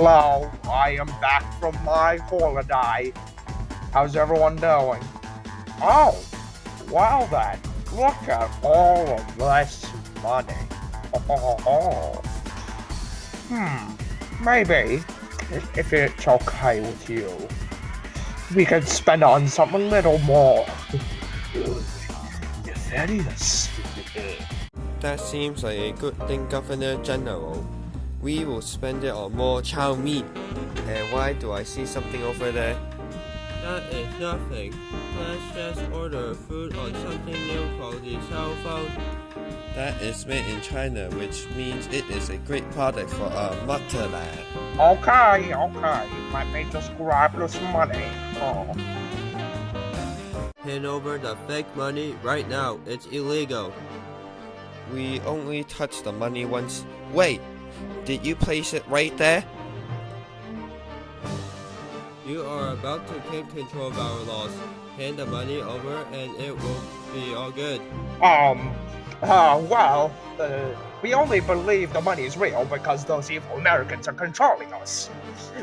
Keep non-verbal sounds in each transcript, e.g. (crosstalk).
Hello, I am back from my holiday. How's everyone doing? Oh, wow then, look at all of this money. (laughs) Hmm, maybe, if it's okay with you, we can spend on something a little more. (laughs) Is. That seems like a good thing, Governor General. We will spend it on more chow mein. And why do I see something over there? That is nothing. Let's just order food on something new called the cell phone. That is made in China, which means it is a great product for our motherland. Okay, okay, let me just grab this money. Oh. Hand over the fake money right now. It's illegal. We only touched the money once. Wait, did you place it right there? You are about to take control of our laws. Hand the money over and it will be all good. Um, uh, well, uh, we only believe the money is real because those evil Americans are controlling us.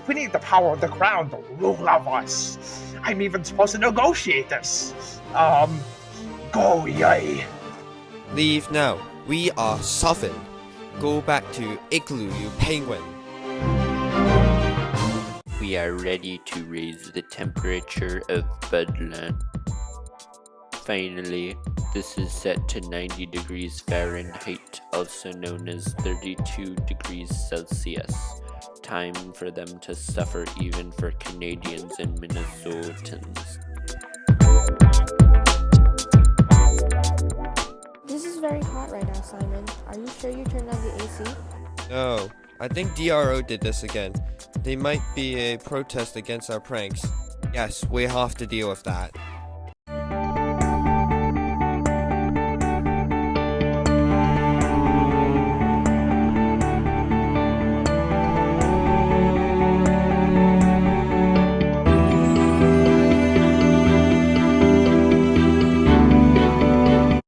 We need the power of the crown to rule of us. I'm even supposed to negotiate this. Um, go yay. Leave now. We are sovereign. Go back to Igloo, you penguin. We are ready to raise the temperature of Budland. Finally, this is set to 90 degrees Fahrenheit, also known as 32 degrees Celsius. Time for them to suffer even for Canadians and Minnesotans. Simon. Are you sure you turned on the AC? No, I think DRO did this again. They might be a protest against our pranks. Yes, we have to deal with that.